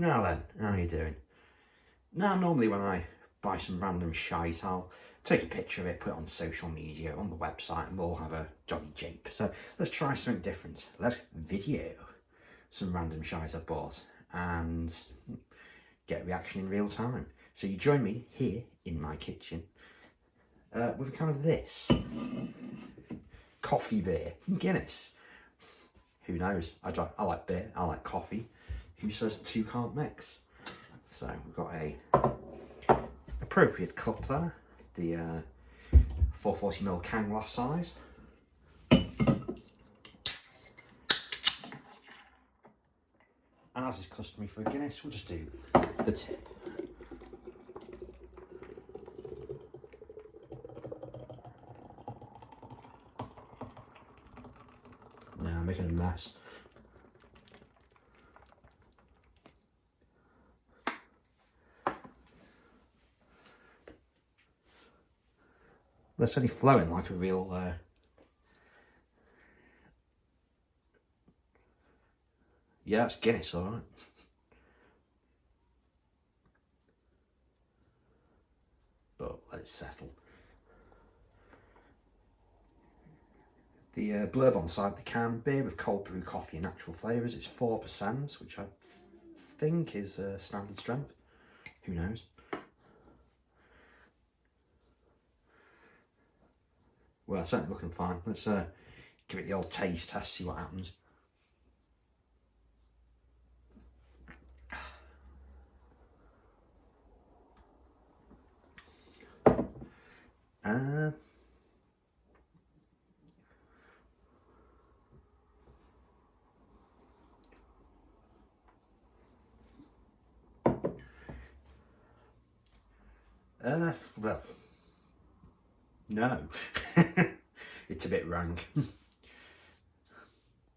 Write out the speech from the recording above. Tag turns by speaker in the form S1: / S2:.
S1: Now then, how you doing? Now normally when I buy some random shite I'll take a picture of it, put it on social media, on the website and we'll have a jolly jape. So let's try something different. Let's video some random shite I bought and get reaction in real time. So you join me here in my kitchen uh, with a kind of this. Coffee beer, Guinness. Who knows? I, I like beer, I like coffee. Who says the two can't mix? So we've got a appropriate cup there, the uh, 440ml can glass size. And as is customary for Guinness, we'll just do the tip. Now I'm making a mess. That's only flowing like a real uh, Yeah, it's Guinness, all right. but let it settle. The uh, blurb on the side the can, beer with cold brew coffee and natural flavours. It's 4%, which I think is uh, standard strength. Who knows? Well, certainly looking fine. Let's uh, give it the old taste test, see what happens. Uh, uh, well, no. it's a bit rank.